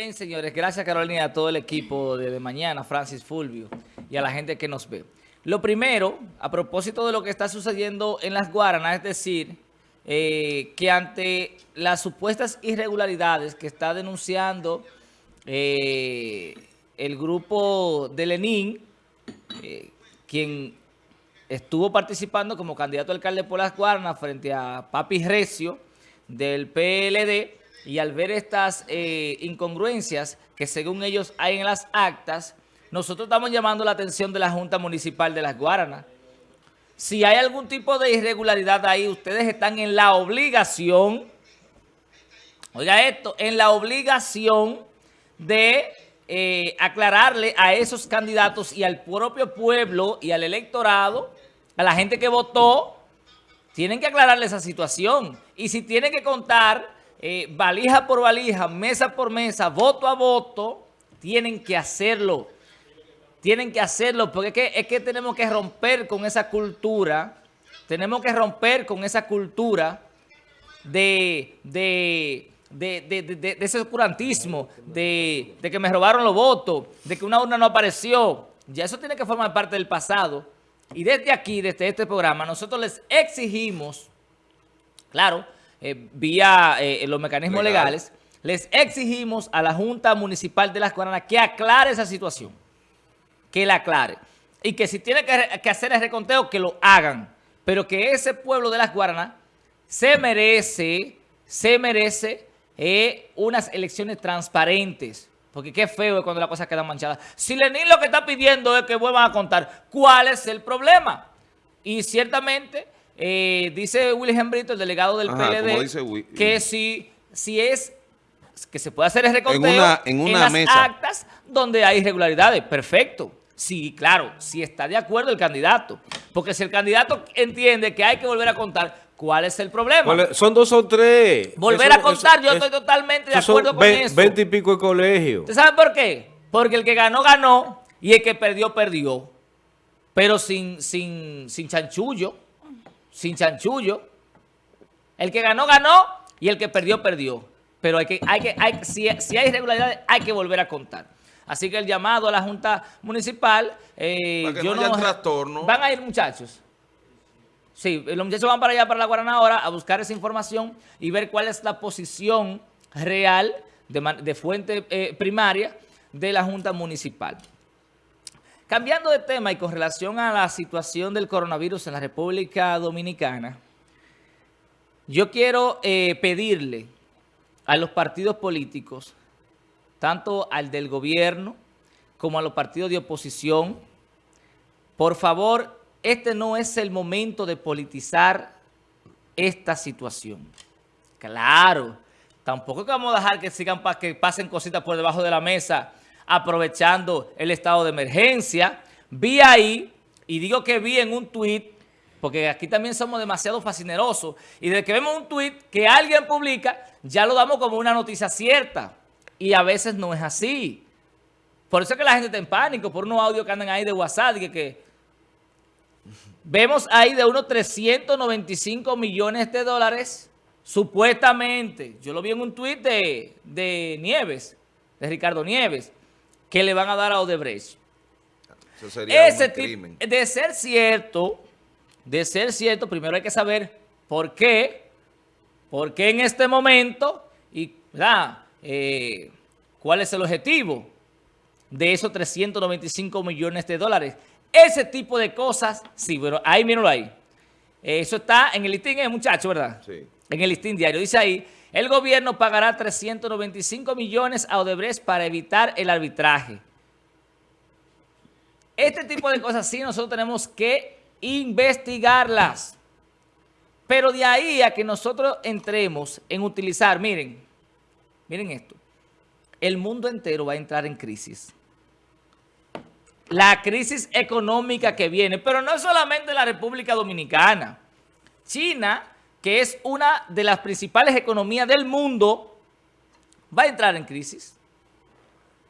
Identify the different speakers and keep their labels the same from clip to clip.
Speaker 1: Bien, señores, gracias Carolina, a todo el equipo de, mañana, Francis Fulvio, y a la gente que nos ve. Lo primero, a propósito de lo que está sucediendo en las Guaranas, es decir, eh, que ante las supuestas irregularidades que está denunciando eh, el grupo de Lenín, eh, quien estuvo participando como candidato a alcalde por las Guaranas frente a Papi Recio del PLD, y al ver estas eh, incongruencias que según ellos hay en las actas, nosotros estamos llamando la atención de la Junta Municipal de Las Guaranas. Si hay algún tipo de irregularidad ahí, ustedes están en la obligación, oiga esto, en la obligación de eh, aclararle a esos candidatos y al propio pueblo y al electorado, a la gente que votó, tienen que aclararle esa situación. Y si tienen que contar eh, valija por valija, mesa por mesa, voto a voto, tienen que hacerlo. Tienen que hacerlo porque es que, tenemos que romper con esa cultura, tenemos que romper con esa cultura de, de, de, ese oscurantismo, de, que me robaron los votos, de que una urna no apareció. Ya eso tiene que formar parte del pasado. Y desde aquí, desde este programa, nosotros les exigimos, claro, eh, vía eh, los mecanismos legales, les exigimos a la Junta Municipal de Las Guaranas que aclare esa situación, que la aclare. Y que si tiene que, hacer el reconteo, que lo hagan. Pero que ese pueblo de Las Guaranas se merece, se merece eh, unas elecciones transparentes. Porque qué feo es cuando las cosas quedan manchadas. Si Lenín lo que está pidiendo es que vuelvan a contar cuál es el problema. Y ciertamente eh, dice William Brito, el delegado del PLD, que si, si es que se puede hacer el reconteo en, una, las actas donde hay irregularidades. Perfecto. Sí, claro, si está de acuerdo el candidato. Porque si el candidato entiende que hay que volver a contar, ¿cuál es el problema?
Speaker 2: Son dos o tres.
Speaker 1: Volver a contar, yo estoy totalmente de acuerdo con eso.
Speaker 2: Veinte y pico de colegio.
Speaker 1: ¿Usted sabe por qué? Porque el que ganó, ganó y el que perdió, perdió. Pero sin, sin, sin chanchullo sin chanchullo. El que ganó, ganó y el que perdió, perdió. Pero hay que, hay que, hay, si, hay irregularidades, hay que volver a contar. Así que el llamado a la Junta Municipal...
Speaker 2: Eh, yo no, trastorno.
Speaker 1: Van a ir muchachos. Sí, los muchachos van para allá, para la Guarana ahora, a buscar esa información y ver cuál es la posición real de, fuente eh, primaria de la Junta Municipal. Cambiando de tema y con relación a la situación del coronavirus en la República Dominicana, yo quiero eh, pedirle a los partidos políticos, tanto al del gobierno como a los partidos de oposición, por favor, este no es el momento de politizar esta situación. Claro, tampoco vamos a dejar que sigan que pasen cositas por debajo de la mesa aprovechando el estado de emergencia. Vi ahí, y digo que vi en un tuit, porque aquí también somos demasiado fascinerosos, y desde que vemos un tuit que alguien publica, ya lo damos como una noticia cierta. Y a veces no es así. Por eso es que la gente está en pánico, por unos audios que andan ahí de WhatsApp, que, que vemos ahí de unos 395 millones de dólares, supuestamente. Yo lo vi en un tuit de, de Nieves, de Ricardo Nieves que le van a dar a Odebrecht. Eso sería Ese un crimen. De ser cierto, de ser cierto, primero hay que saber por qué, por qué en este momento y eh, cuál es el objetivo de esos 395 millones de dólares. Ese tipo de cosas, sí, pero ahí mírenlo ahí. Eso está en el listín, eh, muchacho, ¿verdad? Sí. En el listín diario. Dice ahí, el gobierno pagará 395 millones a Odebrecht para evitar el arbitraje. Este tipo de cosas sí nosotros tenemos que investigarlas. Pero de ahí a que nosotros entremos en utilizar, miren, miren esto. El mundo entero va a entrar en crisis. La crisis económica que viene, pero no solamente la República Dominicana. China que es una de las principales economías del mundo, va a entrar en crisis.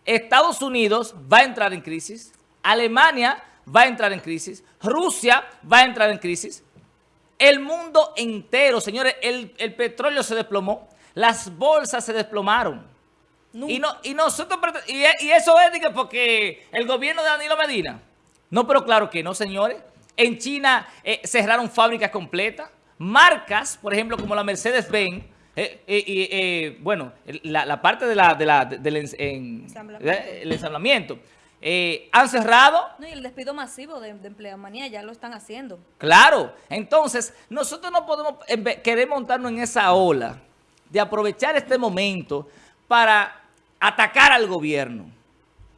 Speaker 1: Estados Unidos va a entrar en crisis. Alemania va a entrar en crisis. Rusia va a entrar en crisis. El mundo entero, señores, el, el petróleo se desplomó. Las bolsas se desplomaron. Y, no, y nosotros, y, eso es porque el gobierno de Danilo Medina. No, pero claro que no, señores. En China eh, cerraron fábricas completas. Marcas, por ejemplo, como la Mercedes-Benz, eh, eh, bueno, la, parte de la, del ensamblamiento, han cerrado.
Speaker 3: No, y el despido masivo de, de ya lo están haciendo.
Speaker 1: Claro. Entonces, nosotros no podemos querer montarnos en esa ola de aprovechar este momento para atacar al gobierno.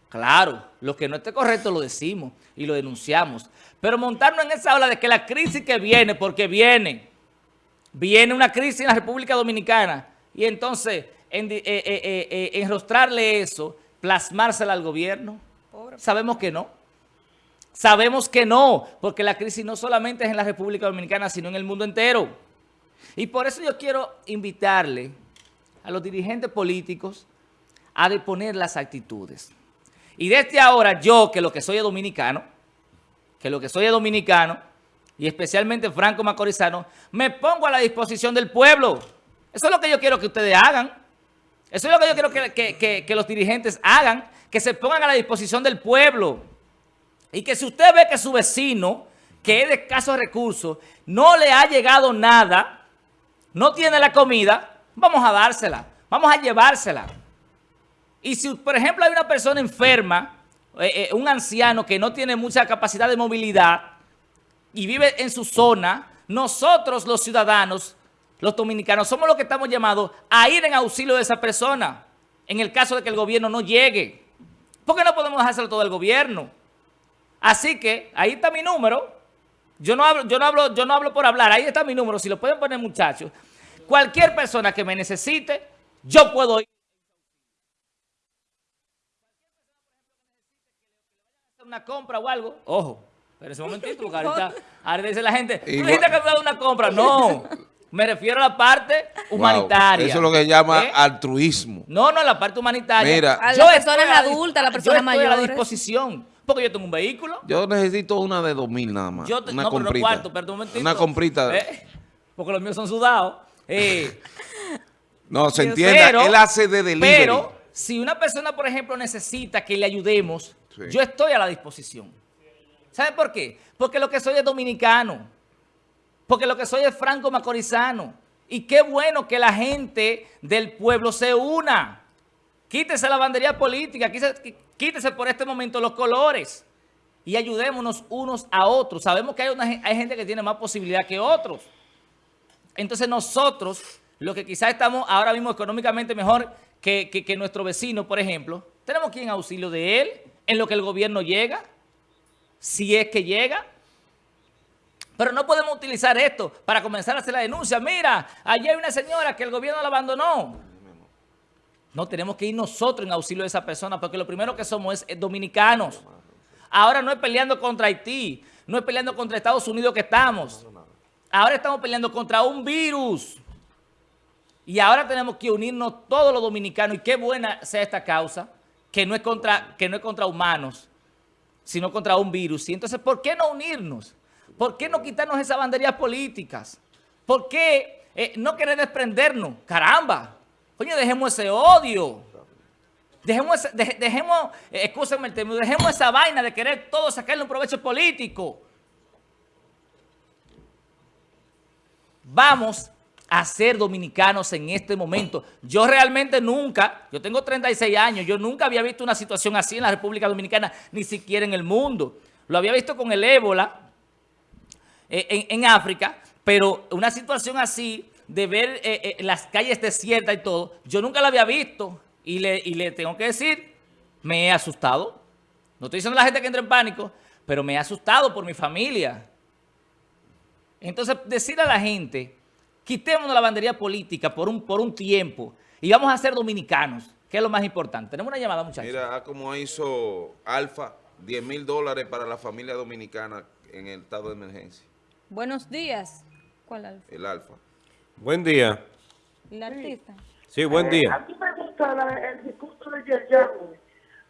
Speaker 1: Claro, lo que no esté correcto lo decimos y lo denunciamos. Pero montarnos en esa ola de que la crisis que viene, porque viene, viene una crisis en la República Dominicana, y entonces en, eh, eh, eh, enrostrarle eso, plasmársela al gobierno, sabemos que no. Sabemos que no, porque la crisis no solamente es en la República Dominicana, sino en el mundo entero. Y por eso yo quiero invitarle a los dirigentes políticos a deponer las actitudes. Y desde ahora yo, que lo que soy es dominicano, que lo que soy es dominicano, y especialmente Franco Macorizano, me pongo a la disposición del pueblo. Eso es lo que yo quiero que ustedes hagan. Eso es lo que yo quiero que, que los dirigentes hagan, que se pongan a la disposición del pueblo. Y que si usted ve que su vecino, que es de escasos recursos, no le ha llegado nada, no tiene la comida, vamos a dársela, vamos a llevársela. Y si, por ejemplo, hay una persona enferma, eh, eh, un anciano que no tiene mucha capacidad de movilidad y vive en su zona, nosotros los ciudadanos, los dominicanos, somos los que estamos llamados a ir en auxilio de esa persona en el caso de que el gobierno no llegue. ¿Por qué no podemos dejárselo todo al gobierno? Así que ahí está mi número. Yo no hablo, yo no hablo, yo no hablo por hablar. Ahí está mi número. Si lo pueden poner, muchachos. Cualquier persona que me necesite, yo puedo ir. una compra o algo, ojo, pero ese momentito, porque ahorita, ahorita dice la gente, tú dijiste que me una compra. No, me refiero a la parte humanitaria.
Speaker 2: eso es lo que se llama ¿Eh? altruismo.
Speaker 1: No, no, la parte humanitaria.
Speaker 3: Mira, a las personas adultas, a las personas mayores.
Speaker 1: a la disposición. Porque yo tengo un vehículo.
Speaker 2: Yo necesito una de dos mil nada más. una comprita. Una comprita.
Speaker 1: ¿Eh? Porque los míos son sudados. Eh.
Speaker 2: no, se entiende. Él hace de delivery.
Speaker 1: Pero si una persona, por ejemplo, necesita que le ayudemos, yo estoy a la disposición. ¿Sabe por qué? Porque lo que soy es dominicano. Porque lo que soy es franco macorizano. Y qué bueno que la gente del pueblo se una. Quítese la bandería política, quítese, por este momento los colores y ayudémonos unos a otros. Sabemos que hay, una, hay gente que tiene más posibilidad que otros. Entonces nosotros, lo que quizás estamos ahora mismo económicamente mejor que, que nuestro vecino, por ejemplo, tenemos que ir en auxilio de él en lo que el gobierno llega, si es que llega. Pero no podemos utilizar esto para comenzar a hacer la denuncia. Mira, allí hay una señora que el gobierno la abandonó. No, tenemos que ir nosotros en auxilio de esa persona porque lo primero que somos es dominicanos. Ahora no es peleando contra Haití, no es peleando contra Estados Unidos que estamos. Ahora estamos peleando contra un virus. Y ahora tenemos que unirnos todos los dominicanos y qué buena sea esta causa que no es contra, que no es contra humanos, sino contra un virus. Y entonces, ¿por qué no unirnos? ¿Por qué no quitarnos esas banderías políticas? ¿Por qué eh, no querer desprendernos? ¡Caramba! Coño, dejemos ese odio. Dejemos, dejemos eh, el término, dejemos esa vaina de querer todo sacarle un provecho político. Vamos a ser dominicanos en este momento. Yo realmente nunca, yo tengo 36 años, yo nunca había visto una situación así en la República Dominicana, ni siquiera en el mundo. Lo había visto con el ébola eh, en, África, pero una situación así de ver eh, eh, las calles desiertas y todo, yo nunca la había visto y le, y le tengo que decir, me he asustado. No estoy diciendo a la gente que entre en pánico, pero me he asustado por mi familia. Entonces, decir a la gente Quitémonos la bandería política por un, por un tiempo y vamos a ser dominicanos, que es lo más importante. Tenemos una llamada, muchachos.
Speaker 2: Mira, como hizo Alfa, 10 mil dólares para la familia dominicana en el estado de emergencia.
Speaker 3: Buenos días. ¿Cuál Alfa?
Speaker 2: El Alfa.
Speaker 4: Buen día.
Speaker 3: ¿El artista?
Speaker 4: Sí, buen día.
Speaker 5: Eh, a mí me gusta el discurso de Yerjano,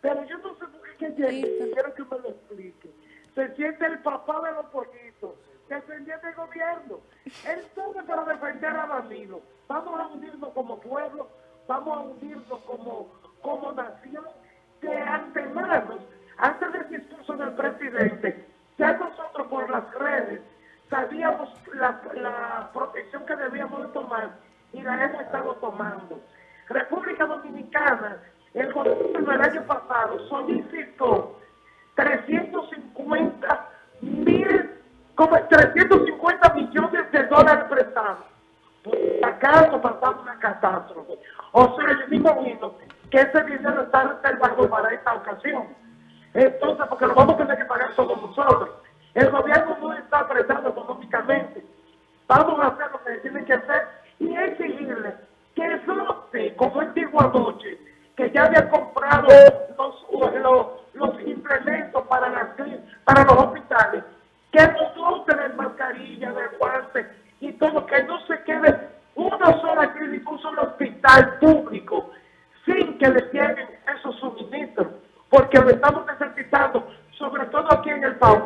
Speaker 5: pero yo no sé por qué quiero que me lo explique. Se siente el papá de los pollitos defendiendo el gobierno. Él sube para defender a Danilo. Vamos a unirnos como pueblo, vamos a unirnos como, como nación de antemano, antes del discurso del presidente, ya nosotros por las redes sabíamos la, la protección que debíamos de tomar y la hemos estado tomando. República Dominicana, el gobierno el año pasado solicitó 350 mil, como 350 millones de dólares prestados. Por si acaso pasaba una catástrofe. O sea, yo me imagino que ese dinero está reservado para esta ocasión. Entonces, porque lo vamos a tener que pagar todos nosotros. El gobierno no está apretado económicamente. Vamos a hacer lo que tiene que hacer y exigirle que vote, como él dijo anoche, que ya había comprado los, los, los implementos para, las, clí- para los hospitales, que no dote de mascarilla, de guantes y todo, que no se quede una sola clínica, un solo hospital público sin que le lleguen esos suministros, porque lo estamos necesitando, sobre todo aquí en el país.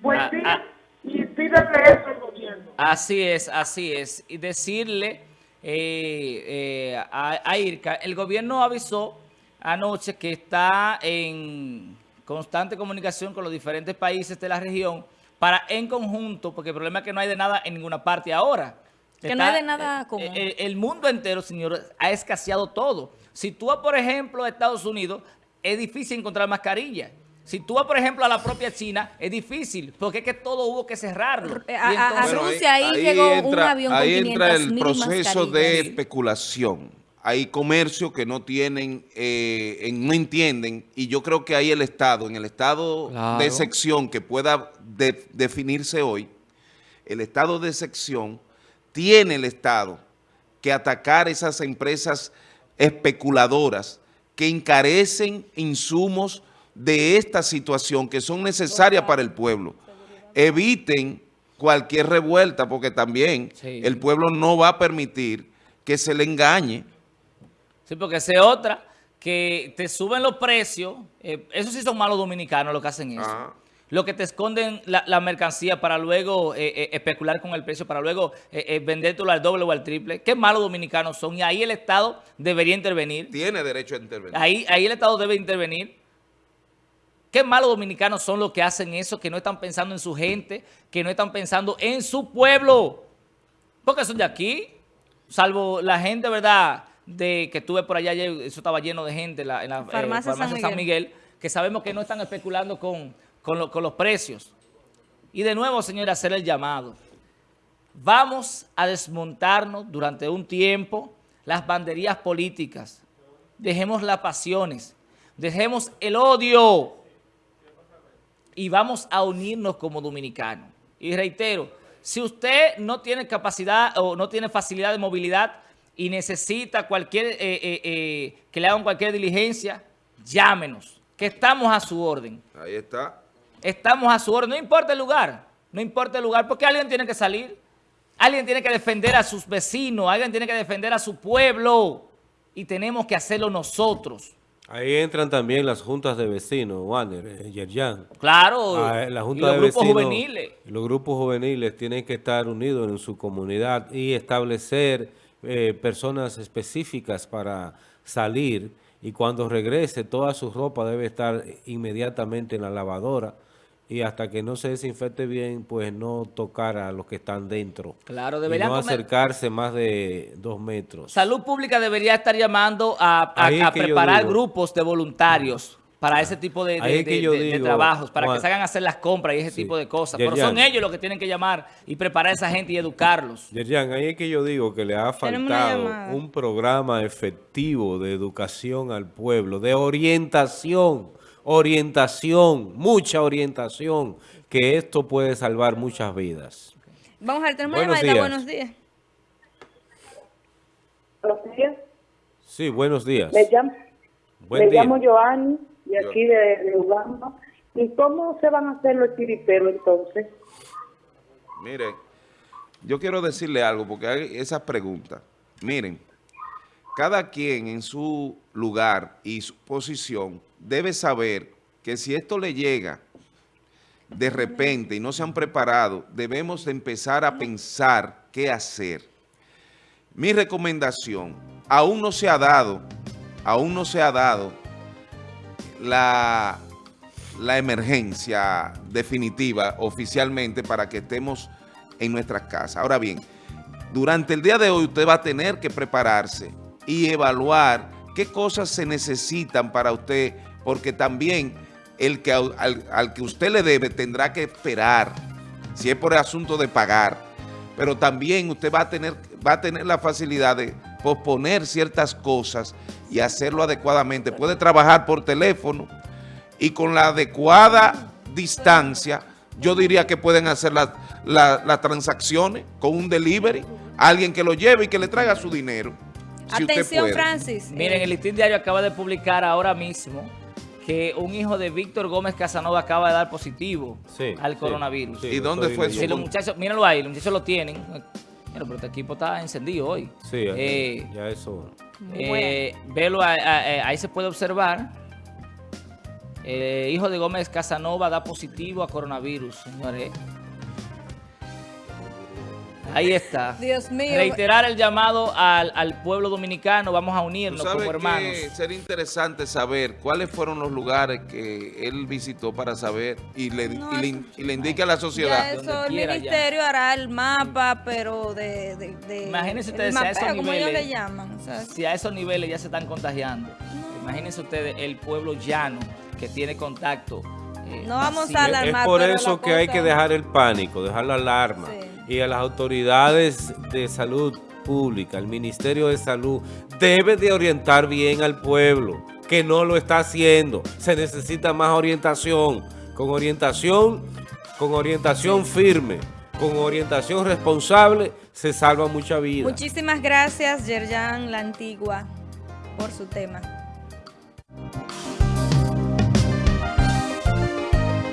Speaker 5: Buen
Speaker 1: Ah,
Speaker 5: día
Speaker 1: ah.
Speaker 5: y pídele eso al gobierno.
Speaker 1: Así es, así es. Y decirle eh, eh, a, a IRCA, el gobierno avisó anoche que está en constante comunicación con los diferentes países de la región para en conjunto, porque el problema es que no hay de nada en ninguna parte ahora.
Speaker 3: Que no hay de nada común.
Speaker 1: El, el mundo entero, señor, ha escaseado todo. Si tú por ejemplo, a Estados Unidos, es difícil encontrar mascarilla. Si tú vas, por ejemplo, a la propia China, es difícil, porque es que todo hubo que cerrarlo.
Speaker 3: A-
Speaker 1: Y
Speaker 3: a-
Speaker 1: entonces-
Speaker 3: a Rusia ahí llegó un avión con
Speaker 2: ahí entra el
Speaker 3: 500.000
Speaker 2: proceso de especulación. Hay comercios que no tienen, eh, en- no entienden, y yo creo que ahí el Estado, en el estado
Speaker 1: Claro.
Speaker 2: de sección que pueda de- definirse hoy, el estado de sección tiene el Estado que atacar esas empresas especuladoras que encarecen insumos de esta situación que son necesarias para el pueblo. Eviten cualquier revuelta porque también
Speaker 1: Sí.
Speaker 2: el pueblo no va a permitir que se le engañe.
Speaker 1: Sí, porque esa es otra, que te suben los precios. eh, eso sí son malos dominicanos los que hacen eso.
Speaker 2: Ah.
Speaker 1: Lo que te esconden la, la mercancía para luego eh, eh, especular con el precio, para luego eh, eh, vendértelo al doble o al triple. Qué malos dominicanos son. Y ahí el Estado debería intervenir.
Speaker 2: Tiene derecho a intervenir.
Speaker 1: Ahí, ahí el Estado debe intervenir. Qué malos dominicanos son los que hacen eso, que no están pensando en su gente, que no están pensando en su pueblo. Porque son de aquí, salvo la gente, ¿verdad? De que estuve por allá ayer, eso estaba lleno de gente en la, en la, eh,
Speaker 3: Farmacia San
Speaker 1: San Miguel, que sabemos que no están especulando con, con, lo- con los precios. Y de nuevo, señora, hacer el llamado. Vamos a desmontarnos durante un tiempo las banderías políticas. Dejemos las pasiones. Dejemos el odio. Y vamos a unirnos como dominicanos. Y reitero, si usted no tiene capacidad o no tiene facilidad de movilidad y necesita cualquier eh, eh, eh, que le hagan cualquier diligencia, llámenos, que estamos a su orden.
Speaker 2: Ahí está.
Speaker 1: Estamos a su orden, no importa el lugar, no importa el lugar, porque alguien tiene que salir, alguien tiene que defender a sus vecinos, alguien tiene que defender a su pueblo y tenemos que hacerlo nosotros.
Speaker 4: Ahí entran también las juntas de vecinos, Wander, eh, Yerjan.
Speaker 1: Claro,
Speaker 4: Ah, la
Speaker 1: y
Speaker 4: Junta
Speaker 1: los
Speaker 4: de
Speaker 1: grupos
Speaker 4: Vecinos,
Speaker 1: juveniles.
Speaker 4: Los grupos juveniles tienen que estar unidos en su comunidad y establecer eh, personas específicas para salir y cuando regrese toda su ropa debe estar inmediatamente en la lavadora y hasta que no se desinfecte bien, pues no tocar a los que están dentro.
Speaker 1: Claro,
Speaker 4: y
Speaker 1: deberían
Speaker 4: no
Speaker 1: comer-
Speaker 4: acercarse más de dos metros.
Speaker 1: Salud Pública debería estar llamando a, preparar grupos de voluntarios para ese tipo de, de-
Speaker 4: Ahí es que
Speaker 1: de-
Speaker 4: yo
Speaker 1: de- de
Speaker 4: digo,
Speaker 1: trabajos, para
Speaker 4: Juan-
Speaker 1: que se hagan hacer las compras y ese
Speaker 4: Sí.
Speaker 1: tipo de cosas. Pero son ellos los que tienen que llamar y preparar a esa gente y educarlos.
Speaker 4: Yerjan, ahí es que yo digo que le ha faltado un programa efectivo de educación al pueblo, de orientación, orientación, mucha orientación, que esto puede salvar muchas vidas.
Speaker 3: Vamos a ver, tenemos
Speaker 4: Buenos
Speaker 3: llamadita.
Speaker 4: días.
Speaker 3: Buenos días.
Speaker 6: Buenos días.
Speaker 4: Sí, buenos días.
Speaker 6: Me llamo,
Speaker 4: Buen
Speaker 6: me
Speaker 4: día.
Speaker 6: llamo Joanny, de aquí de, de Uganda. ¿Y cómo se van a hacer los chiriperos entonces?
Speaker 2: Miren, yo quiero decirle algo porque hay esas preguntas. Miren, cada quien en su lugar y su posición debe saber que si esto le llega de repente y no se han preparado, debemos de empezar a pensar qué hacer. Mi recomendación, aún no se ha dado aún no se ha dado la, la emergencia definitiva oficialmente para que estemos en nuestras casas. Ahora bien, durante el día de hoy usted va a tener que prepararse y evaluar qué cosas se necesitan para usted, porque también el que, al, al que usted le debe tendrá que esperar, si es por el asunto de pagar, pero también usted va a tener, va a tener la facilidad de posponer ciertas cosas y hacerlo adecuadamente. Puede trabajar por teléfono y con la adecuada distancia, yo diría que pueden hacer las las transacciones con un delivery, alguien que lo lleve y que le traiga su dinero. si
Speaker 3: Atención. Francis.
Speaker 1: Miren,
Speaker 3: Eh,
Speaker 1: el Listín Diario acaba de publicar ahora mismo que un hijo de Víctor Gómez Casanova acaba de dar positivo
Speaker 4: Sí,
Speaker 1: al coronavirus.
Speaker 4: sí,
Speaker 2: ¿Y dónde fue
Speaker 1: Si
Speaker 2: su
Speaker 1: los muchachos, mírenlo ahí, los muchachos lo tienen. Mira, pero este equipo está encendido hoy.
Speaker 4: Sí,
Speaker 1: Eh,
Speaker 4: ya eso.
Speaker 1: eh, velo, ahí, ahí- ahí se puede observar. Eh, hijo de Gómez Casanova da positivo a coronavirus, señores. Ahí está.
Speaker 3: Dios mío.
Speaker 1: Reiterar el llamado al, al pueblo dominicano. Vamos a
Speaker 2: Tú
Speaker 1: unirnos
Speaker 2: sabes
Speaker 1: como hermanos.
Speaker 2: que sería interesante saber cuáles fueron los lugares que él visitó para saber y le,
Speaker 3: No,
Speaker 2: y le, y le indique a la
Speaker 3: Ya
Speaker 2: sociedad.
Speaker 3: eso,
Speaker 1: donde
Speaker 3: el
Speaker 1: ya.
Speaker 3: ministerio hará el mapa, pero de... de, de
Speaker 1: Imagínense ustedes si a esos
Speaker 3: ellos
Speaker 1: niveles-
Speaker 3: le llaman.
Speaker 1: Si a esos niveles ya se están contagiando. Imagínense ustedes el pueblo llano que tiene contacto. eh,
Speaker 3: No vamos
Speaker 1: masivo.
Speaker 3: a
Speaker 4: Es
Speaker 3: alarmar,
Speaker 4: por
Speaker 3: pero
Speaker 4: eso que hay que dejar el pánico, dejar la alarma.
Speaker 3: Sí.
Speaker 4: Y a las autoridades de salud pública, el Ministerio de Salud, debe de orientar bien al pueblo, que no lo está haciendo. Se necesita más orientación. Con orientación, con orientación firme, con orientación responsable, se salva mucha vida.
Speaker 3: Muchísimas gracias, Yerjan La Antigua, por su tema.